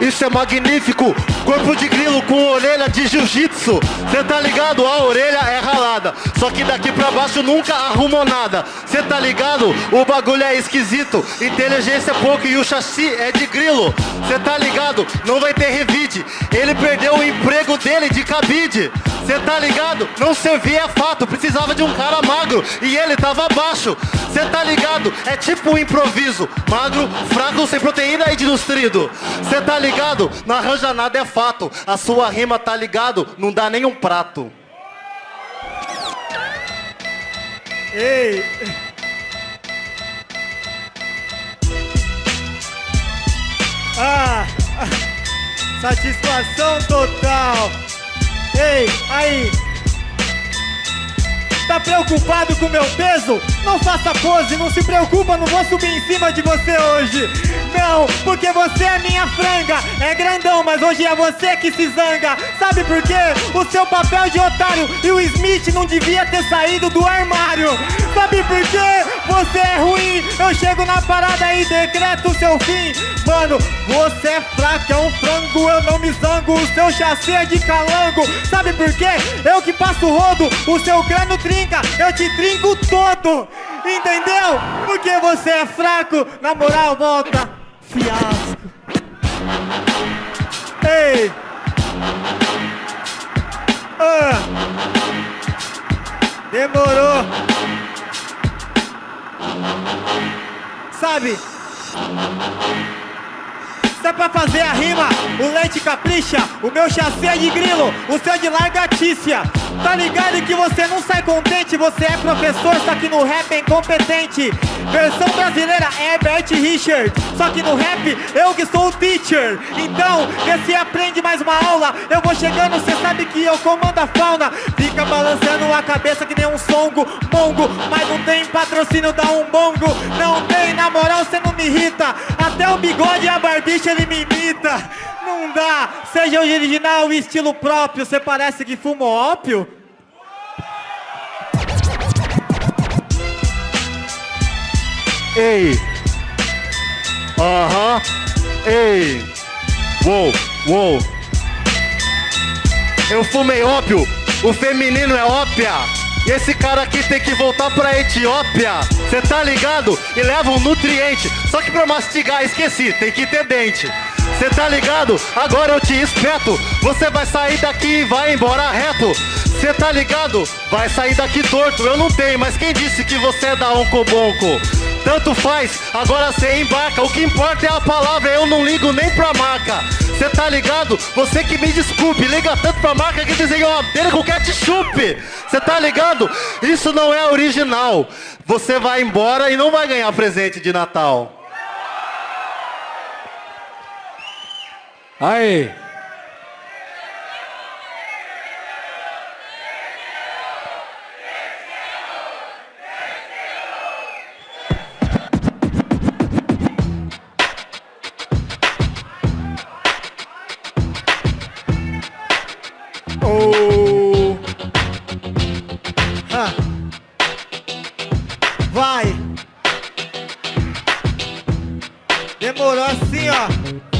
Isso é magnífico, corpo de grilo com orelha de jiu-jitsu. Cê tá ligado? A orelha é ralada. Só que daqui pra baixo nunca arrumou nada. Cê tá ligado? O bagulho é esquisito. Inteligência é pouco e o chassi é de grilo. Cê tá ligado? Não vai ter revide. Ele perdeu o emprego dele de cabide. Cê tá ligado? Não servia fato, precisava de um cara magro e ele tava baixo. Cê tá ligado? É tipo um improviso, magro, fraco, sem proteína e desnutrido. Cê tá ligado? Não arranja nada, é fato. A sua rima tá ligado? Não dá nem um prato. Ei! Ah! Satisfação total! Ei, aí! Tá preocupado com meu peso? Não faça pose, não se preocupa, não vou subir em cima de você hoje. Não, porque você é minha franga. É grandão, mas hoje é você que se zanga. Sabe por quê? O seu papel de otário e o Smith não devia ter saído do armário. Sabe por quê? Você é ruim. Eu chego na parada e decreto seu fim. Mano, você é fraco, é um frango, eu não me zango. O seu chassi é de calango. Sabe por quê? Eu que passo rodo, o seu crânio trinca, eu te trinco todo. Entendeu? Porque você é fraco, na moral, volta. Fiasco. Ei! Ah. Demorou. Sabe? Se é pra fazer a rima, o leite capricha, o meu chassi é de grilo, o seu é de largatícia. Tá ligado que você não sai contente, você é professor, só que no rap é incompetente. Versão brasileira é Bert Richard, só que no rap eu que sou o teacher. Então, vê se aprende mais uma aula. Eu vou chegando, cê sabe que eu comando a fauna. Fica balançando a cabeça que nem um songo, mongo. Mas não tem patrocínio da um bongo. Não tem, na moral, cê não me irrita. Até o bigode e a barbicha ele me imita. Não dá, seja original e estilo próprio. Cê parece que fuma ópio? Ei! Aham! Ei! Uou! Uou! Eu fumei ópio! O feminino é ópia! Esse cara aqui tem que voltar pra Etiópia! Cê tá ligado? E leva um nutriente! Só que pra mastigar esqueci, tem que ter dente! Cê tá ligado? Agora eu te espeto! Você vai sair daqui e vai embora reto! Cê tá ligado? Vai sair daqui torto, eu não tenho, mas quem disse que você é da Oncobonco? Tanto faz, agora cê embarca. O que importa é a palavra, eu não ligo nem pra marca. Cê tá ligado? Você que me desculpe, liga tanto pra marca que desenhou uma dele com ketchup. Cê tá ligado? Isso não é original. Você vai embora e não vai ganhar presente de Natal. Aí. Oh. Ah. Vai. Demorou assim, ó.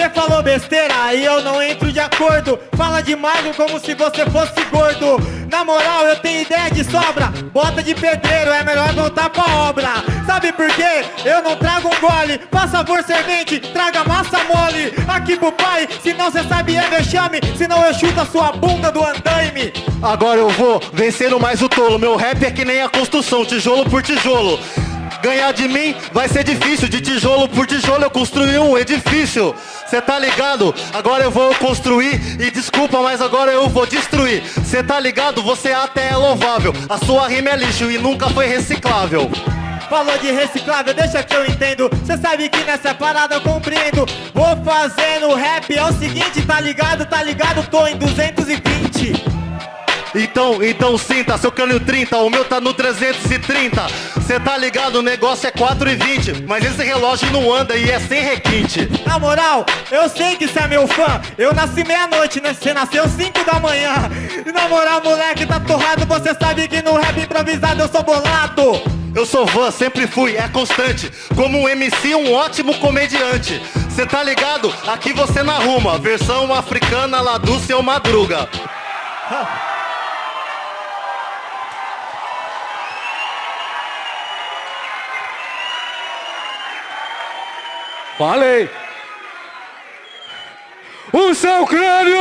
Você falou besteira, aí eu não entro de acordo. Fala de magro como se você fosse gordo. Na moral, eu tenho ideia de sobra. Bota de pedreiro, é melhor voltar pra obra. Sabe por quê? Eu não trago um gole. Faz favor, servente, traga massa mole. Aqui pro pai, senão cê sabe é vexame. Senão eu chuto a sua bunda do andaime. Agora eu vou vencendo mais o tolo. Meu rap é que nem a construção, tijolo por tijolo. Ganhar de mim vai ser difícil, de tijolo por tijolo eu construí um edifício. Cê tá ligado? Agora eu vou construir e desculpa, mas agora eu vou destruir. Cê tá ligado? Você até é louvável. A sua rima é lixo e nunca foi reciclável. Falou de reciclável, deixa que eu entendo. Cê sabe que nessa parada eu compreendo. Vou fazendo rap, é o seguinte, tá ligado? Tá ligado? Tô em 220. Então, então sinta, seu crânio 30, o meu tá no 330. Cê tá ligado, o negócio é 4,20. Mas esse relógio não anda e é sem requinte. Na moral, eu sei que cê é meu fã. Eu nasci meia-noite, né? Cê nasceu 5 da manhã. E na moral, moleque, tá torrado. Você sabe que no rap improvisado eu sou bolado. Eu sou fã, sempre fui, é constante. Como um MC, um ótimo comediante. Cê tá ligado? Aqui você não arruma. Versão africana lá do seu madruga. Falei! O seu crânio!